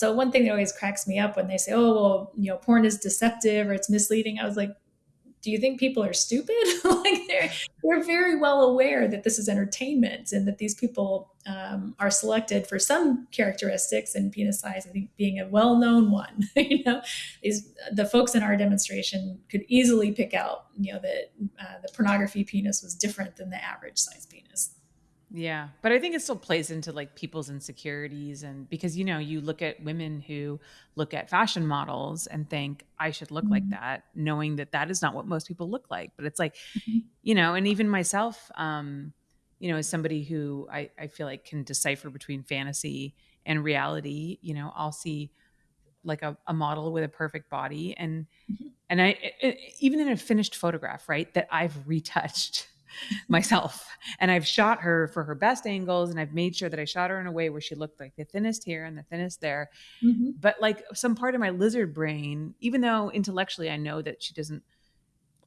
so one thing that always cracks me up when they say, "Oh, well, you know, porn is deceptive or it's misleading," I was like, "Do you think people are stupid? like they're they're very well aware that this is entertainment and that these people um, are selected for some characteristics and penis size. I think being a well-known one. you know, these the folks in our demonstration could easily pick out, you know, that uh, the pornography penis was different than the average size penis." Yeah, but I think it still plays into like people's insecurities and because you know, you look at women who look at fashion models and think I should look mm-hmm. like that, knowing that that is not what most people look like. But it's like, mm-hmm. you know, and even myself um, you know, as somebody who I I feel like can decipher between fantasy and reality, you know, I'll see like a, a model with a perfect body and mm-hmm. and I it, even in a finished photograph, right, that I've retouched myself. And I've shot her for her best angles and I've made sure that I shot her in a way where she looked like the thinnest here and the thinnest there. Mm-hmm. But like some part of my lizard brain, even though intellectually I know that she doesn't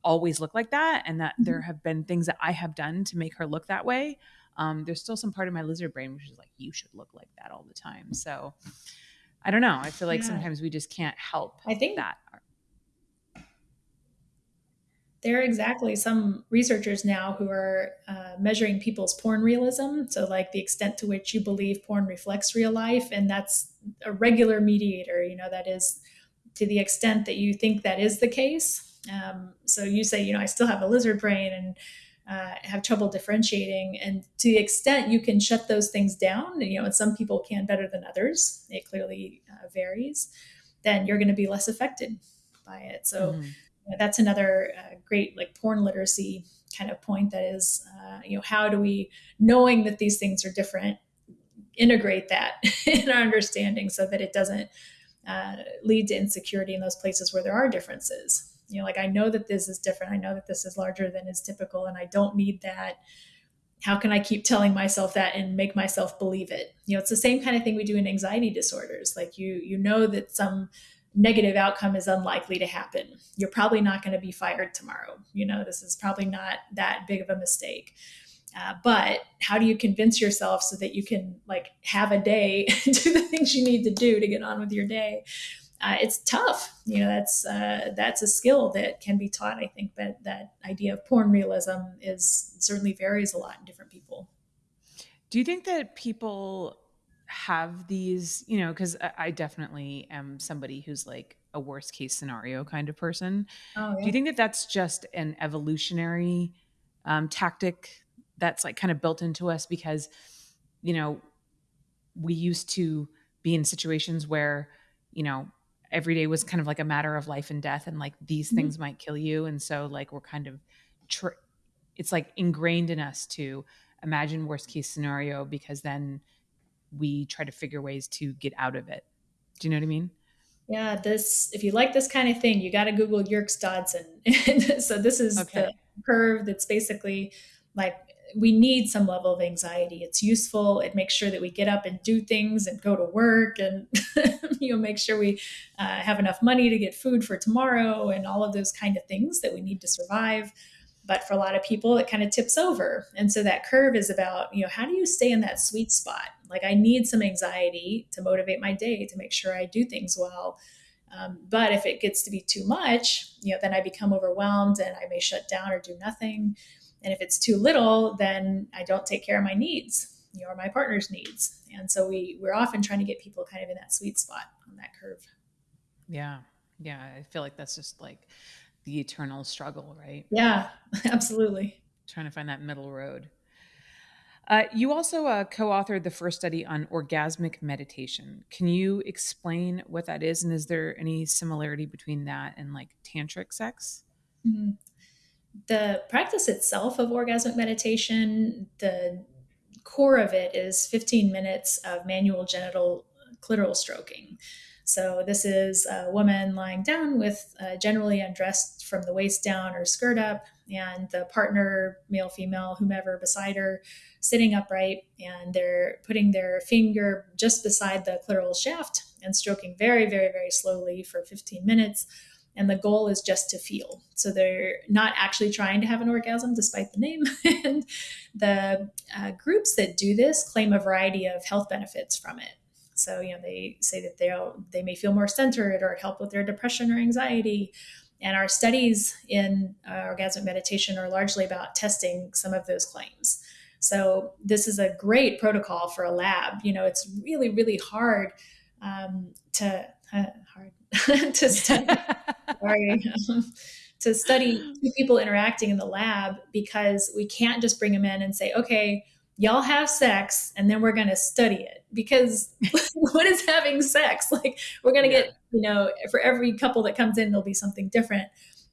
always look like that and that mm-hmm. there have been things that I have done to make her look that way, um, there's still some part of my lizard brain which is like, you should look like that all the time. So I don't know. I feel like yeah. sometimes we just can't help I think that there are exactly some researchers now who are uh, measuring people's porn realism. So, like the extent to which you believe porn reflects real life. And that's a regular mediator, you know, that is to the extent that you think that is the case. Um, so, you say, you know, I still have a lizard brain and uh, have trouble differentiating. And to the extent you can shut those things down, you know, and some people can better than others, it clearly uh, varies, then you're going to be less affected by it. So, mm-hmm that's another uh, great like porn literacy kind of point that is uh, you know how do we knowing that these things are different integrate that in our understanding so that it doesn't uh, lead to insecurity in those places where there are differences. You know like i know that this is different. I know that this is larger than is typical and i don't need that. How can i keep telling myself that and make myself believe it? You know it's the same kind of thing we do in anxiety disorders. Like you you know that some negative outcome is unlikely to happen. You're probably not going to be fired tomorrow. You know, this is probably not that big of a mistake. Uh, but how do you convince yourself so that you can like have a day do the things you need to do to get on with your day? Uh, it's tough. You know, that's uh, that's a skill that can be taught. I think, but that idea of porn realism is certainly varies a lot in different people. Do you think that people have these, you know, because I definitely am somebody who's like a worst case scenario kind of person. Oh, yeah. Do you think that that's just an evolutionary um, tactic that's like kind of built into us because, you know, we used to be in situations where, you know, every day was kind of like a matter of life and death and like these mm-hmm. things might kill you. And so like we're kind of, tr- it's like ingrained in us to imagine worst case scenario because then we try to figure ways to get out of it. Do you know what I mean? Yeah, this if you like this kind of thing, you got to Google Yerkes Dodson. so this is okay. the curve that's basically like we need some level of anxiety. It's useful. It makes sure that we get up and do things and go to work, and you know make sure we uh, have enough money to get food for tomorrow and all of those kind of things that we need to survive. But for a lot of people, it kind of tips over. And so that curve is about, you know, how do you stay in that sweet spot? Like I need some anxiety to motivate my day to make sure I do things well. Um, but if it gets to be too much, you know, then I become overwhelmed and I may shut down or do nothing. And if it's too little, then I don't take care of my needs, you know, or my partner's needs. And so we we're often trying to get people kind of in that sweet spot on that curve. Yeah. Yeah. I feel like that's just like the eternal struggle, right? Yeah, absolutely. Trying to find that middle road. Uh, you also uh, co authored the first study on orgasmic meditation. Can you explain what that is? And is there any similarity between that and like tantric sex? Mm-hmm. The practice itself of orgasmic meditation, the core of it is 15 minutes of manual genital clitoral stroking. So this is a woman lying down with uh, generally undressed from the waist down or skirt up, and the partner, male, female, whomever beside her, sitting upright, and they're putting their finger just beside the clitoral shaft and stroking very, very, very slowly for 15 minutes. And the goal is just to feel. So they're not actually trying to have an orgasm, despite the name. and the uh, groups that do this claim a variety of health benefits from it. So, you know, they say that they they may feel more centered or help with their depression or anxiety. And our studies in uh, orgasmic meditation are largely about testing some of those claims. So, this is a great protocol for a lab. You know, it's really, really hard um, to uh, hard to study. sorry. to study two people interacting in the lab because we can't just bring them in and say, okay, y'all have sex and then we're going to study it because what is having sex? Like we're going to yeah. get you know for every couple that comes in there'll be something different.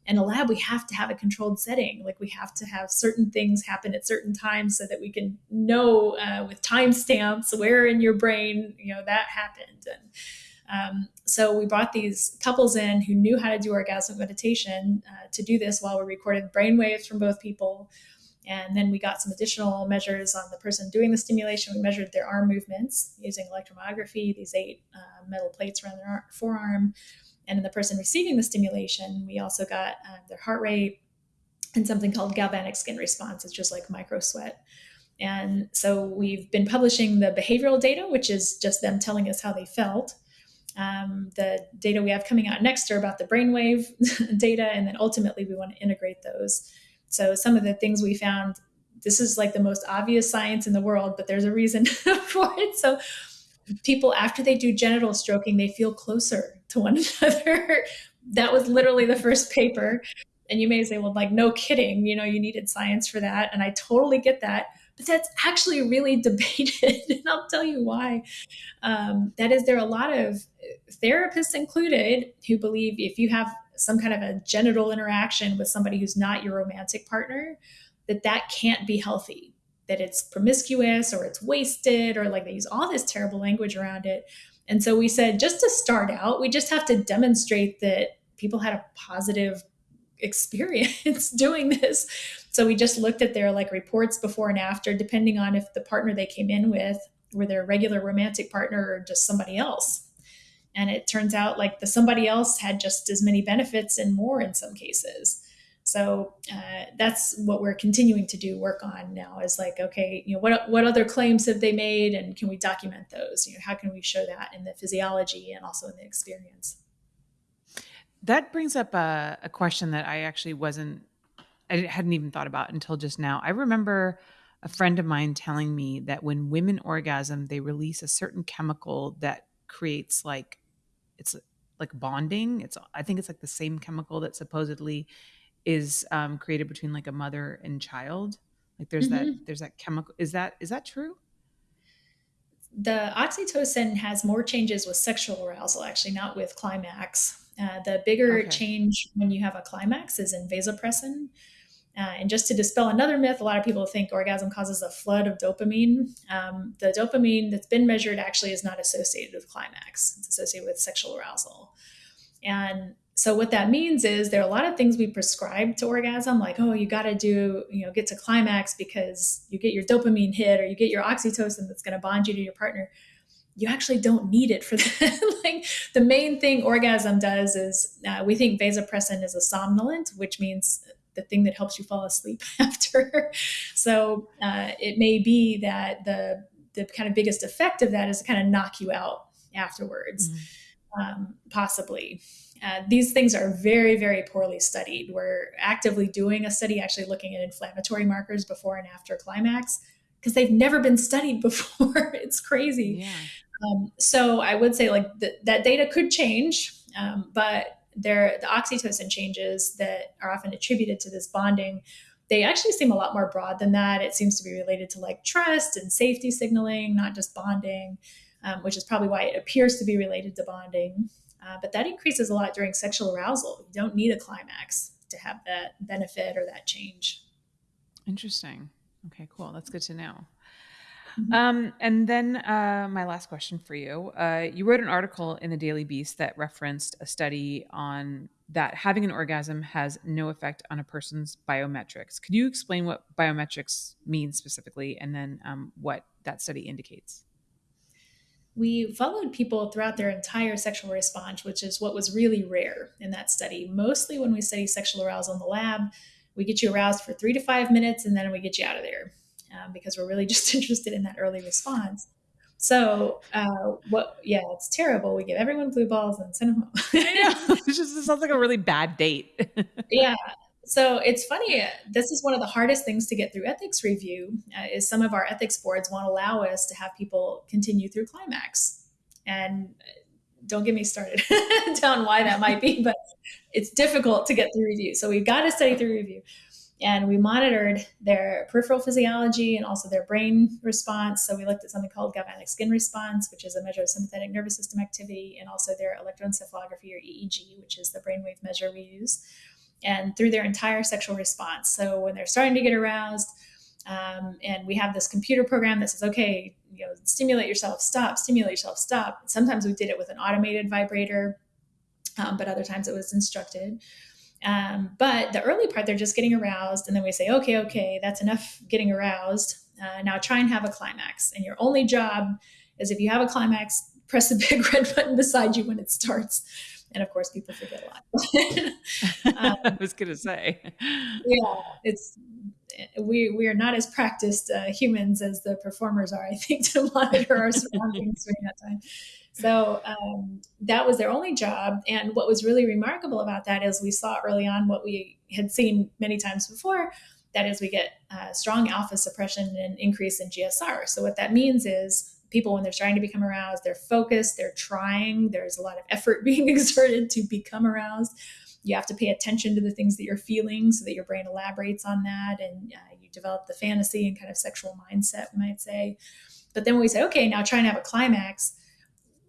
In a lab we have to have a controlled setting. Like we have to have certain things happen at certain times so that we can know uh, with timestamps where in your brain you know that happened. And um, so we brought these couples in who knew how to do orgasmic meditation uh, to do this while we recorded brain waves from both people and then we got some additional measures on the person doing the stimulation. We measured their arm movements using electromyography, these eight uh, metal plates around their forearm. And in the person receiving the stimulation, we also got uh, their heart rate and something called galvanic skin response. It's just like micro sweat. And so we've been publishing the behavioral data, which is just them telling us how they felt. Um, the data we have coming out next are about the brainwave data, and then ultimately we want to integrate those so some of the things we found, this is like the most obvious science in the world, but there's a reason for it. So people after they do genital stroking, they feel closer to one another. that was literally the first paper. And you may say, well, like, no kidding, you know, you needed science for that. And I totally get that. But that's actually really debated. and I'll tell you why. Um, that is, there are a lot of therapists included who believe if you have some kind of a genital interaction with somebody who's not your romantic partner, that that can't be healthy, that it's promiscuous or it's wasted or like they use all this terrible language around it. And so we said, just to start out, we just have to demonstrate that people had a positive experience doing this. So we just looked at their like reports before and after, depending on if the partner they came in with were their regular romantic partner or just somebody else. And it turns out like the somebody else had just as many benefits and more in some cases. So uh, that's what we're continuing to do work on now is like, okay, you know, what, what other claims have they made and can we document those? You know, how can we show that in the physiology and also in the experience? That brings up a, a question that I actually wasn't, I hadn't even thought about until just now. I remember a friend of mine telling me that when women orgasm, they release a certain chemical that creates like it's like bonding. It's I think it's like the same chemical that supposedly is um, created between like a mother and child. Like there's mm-hmm. that there's that chemical. Is that is that true? The oxytocin has more changes with sexual arousal, actually, not with climax. Uh, the bigger okay. change when you have a climax is in vasopressin, uh, and just to dispel another myth, a lot of people think orgasm causes a flood of dopamine. Um, the dopamine that's been measured actually is not associated with climax, it's associated with sexual arousal. And so what that means is there are a lot of things we prescribe to orgasm, like, oh, you got to do, you know, get to climax because you get your dopamine hit or you get your oxytocin that's going to bond you to your partner. You actually don't need it for that. like the main thing orgasm does is uh, we think vasopressin is a somnolent, which means the thing that helps you fall asleep after. so uh, it may be that the the kind of biggest effect of that is to kind of knock you out afterwards, mm-hmm. um, possibly. Uh, these things are very, very poorly studied. We're actively doing a study actually looking at inflammatory markers before and after climax because they've never been studied before. it's crazy. Yeah. Um, so I would say like th- that data could change, um, but there the oxytocin changes that are often attributed to this bonding they actually seem a lot more broad than that. It seems to be related to like trust and safety signaling, not just bonding, um, which is probably why it appears to be related to bonding. Uh, but that increases a lot during sexual arousal. You don't need a climax to have that benefit or that change. Interesting. Okay, cool. That's good to know. Mm-hmm. Um, and then uh, my last question for you: uh, You wrote an article in the Daily Beast that referenced a study on that having an orgasm has no effect on a person's biometrics. Could you explain what biometrics means specifically, and then um, what that study indicates? We followed people throughout their entire sexual response, which is what was really rare in that study. Mostly when we study sexual arousal in the lab, we get you aroused for three to five minutes and then we get you out of there um, because we're really just interested in that early response. So, uh, what? Yeah, it's terrible. We give everyone blue balls and send them home. It's just it sounds like a really bad date. yeah. So it's funny. This is one of the hardest things to get through ethics review. Uh, is some of our ethics boards won't allow us to have people continue through climax, and don't get me started down why that might be, but it's difficult to get through review. So we've got to study through review and we monitored their peripheral physiology and also their brain response. So we looked at something called galvanic skin response, which is a measure of sympathetic nervous system activity, and also their electroencephalography or EEG, which is the brainwave measure we use, and through their entire sexual response. So when they're starting to get aroused, um, and we have this computer program that says, okay, you know, stimulate yourself, stop, stimulate yourself, stop. Sometimes we did it with an automated vibrator, um, but other times it was instructed. Um, but the early part, they're just getting aroused. And then we say, okay, okay, that's enough getting aroused. Uh, now try and have a climax. And your only job is if you have a climax, press the big red button beside you when it starts. And of course, people forget a lot. um, I was going to say. Yeah, it's we we are not as practiced uh, humans as the performers are. I think to monitor our surroundings during that time. So um, that was their only job. And what was really remarkable about that is we saw early on what we had seen many times before. That is, we get uh, strong alpha suppression and increase in GSR. So what that means is people when they're trying to become aroused they're focused they're trying there's a lot of effort being exerted to become aroused you have to pay attention to the things that you're feeling so that your brain elaborates on that and uh, you develop the fantasy and kind of sexual mindset we might say but then we say okay now try and have a climax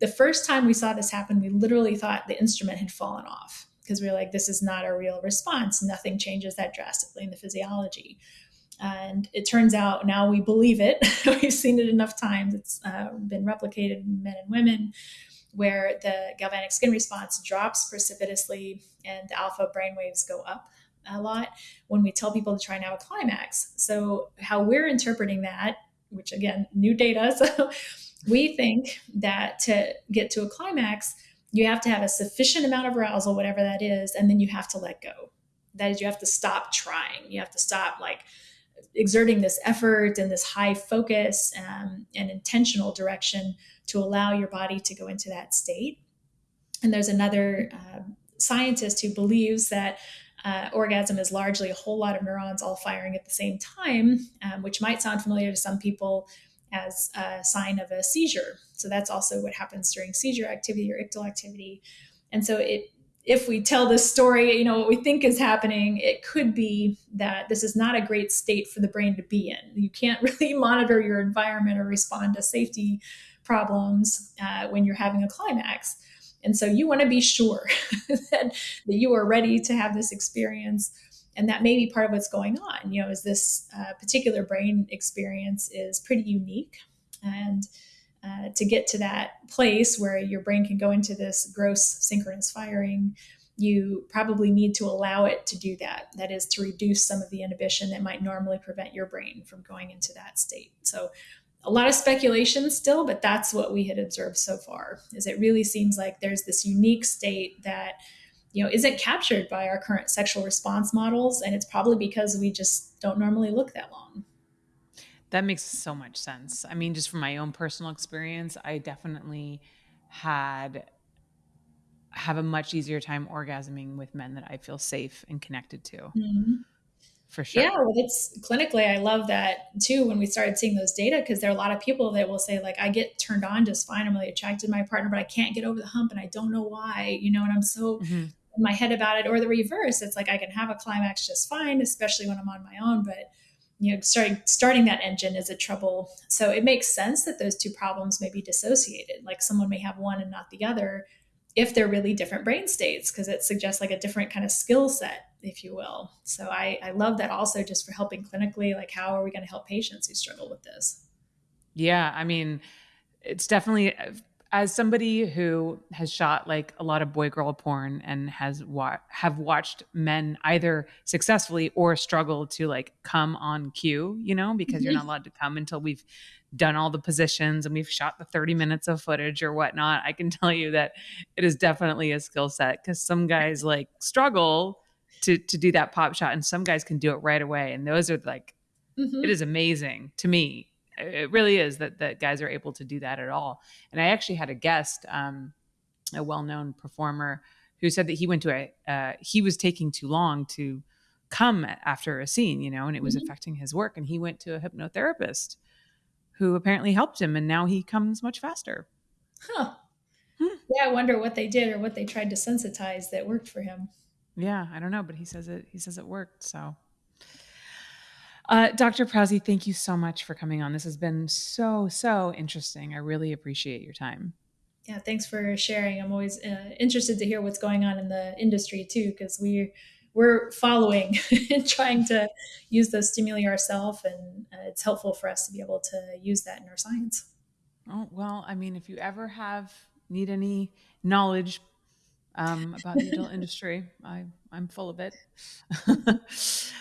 the first time we saw this happen, we literally thought the instrument had fallen off because we were like, this is not a real response. Nothing changes that drastically in the physiology. And it turns out now we believe it. We've seen it enough times. It's uh, been replicated in men and women where the galvanic skin response drops precipitously and the alpha brain waves go up a lot when we tell people to try and have a climax. So, how we're interpreting that, which again, new data, so we think that to get to a climax, you have to have a sufficient amount of arousal, whatever that is, and then you have to let go. That is, you have to stop trying. You have to stop like exerting this effort and this high focus um, and intentional direction to allow your body to go into that state. And there's another uh, scientist who believes that uh, orgasm is largely a whole lot of neurons all firing at the same time, um, which might sound familiar to some people as a sign of a seizure. So that's also what happens during seizure activity or ictal activity. And so it if we tell this story, you know, what we think is happening, it could be that this is not a great state for the brain to be in. You can't really monitor your environment or respond to safety problems uh, when you're having a climax. And so you want to be sure that, that you are ready to have this experience and that may be part of what's going on you know is this uh, particular brain experience is pretty unique. And uh, to get to that place where your brain can go into this gross synchronous firing you probably need to allow it to do that. That is to reduce some of the inhibition that might normally prevent your brain from going into that state. So a lot of speculation still but that's what we had observed so far is it really seems like there's this unique state that you know isn't captured by our current sexual response models? And it's probably because we just don't normally look that long. That makes so much sense. I mean just from my own personal experience i definitely had have a much easier time orgasming with men that i feel safe and connected to. Mm-hmm. for sure. Yeah well it's clinically i love that too when we started seeing those data because there are a lot of people that will say like i get turned on just fine. I'm really attracted to my partner but i can't get over the hump and i don't know why you know and i'm so mm-hmm in my head about it, or the reverse. It's like I can have a climax just fine, especially when I'm on my own, but you know, starting starting that engine is a trouble. So it makes sense that those two problems may be dissociated. Like someone may have one and not the other if they're really different brain states, because it suggests like a different kind of skill set, if you will. So I, I love that also just for helping clinically, like how are we going to help patients who struggle with this? Yeah, I mean, it's definitely uh, as somebody who has shot like a lot of boy girl porn and has wa- have watched men either successfully or struggle to like come on cue, you know, because you're not allowed to come until we've done all the positions and we've shot the 30 minutes of footage or whatnot. I can tell you that it is definitely a skill set because some guys like struggle to to do that pop shot and some guys can do it right away. And those are like mm-hmm. it is amazing to me it really is that that guys are able to do that at all. And I actually had a guest, um, a well-known performer, who said that he went to a uh, he was taking too long to come after a scene, you know, and it was mm-hmm. affecting his work. And he went to a hypnotherapist who apparently helped him, and now he comes much faster. Huh. Hmm. Yeah, I wonder what they did or what they tried to sensitize that worked for him. Yeah, I don't know, but he says it. He says it worked. So uh, Dr. Prause, thank you so much for coming on. This has been so, so interesting. I really appreciate your time. Yeah, thanks for sharing. I'm always uh, interested to hear what's going on in the industry too, because we we're following and trying to use those stimuli ourselves, and uh, it's helpful for us to be able to use that in our science. Oh well, I mean, if you ever have need any knowledge um, about the adult industry. I, I'm full of it.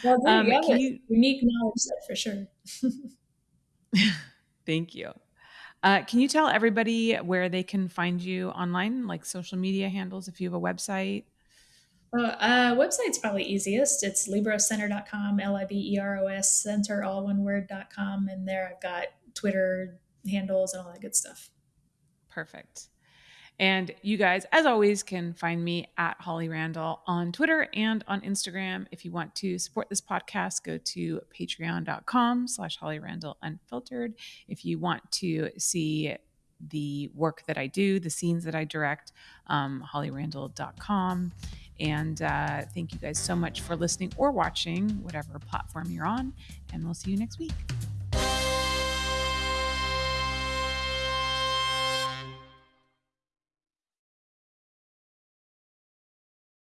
well, um, you you, unique knowledge set for sure. thank you. Uh, can you tell everybody where they can find you online, like social media handles, if you have a website? Uh, uh, website's probably easiest. It's liberoscenter.com, L I B E R O S center, all one word.com. And there I've got Twitter handles and all that good stuff. Perfect. And you guys, as always, can find me at Holly Randall on Twitter and on Instagram. If you want to support this podcast, go to patreon.com slash Holly Randall Unfiltered. If you want to see the work that I do, the scenes that I direct, um, hollyrandall.com. And uh, thank you guys so much for listening or watching, whatever platform you're on. And we'll see you next week.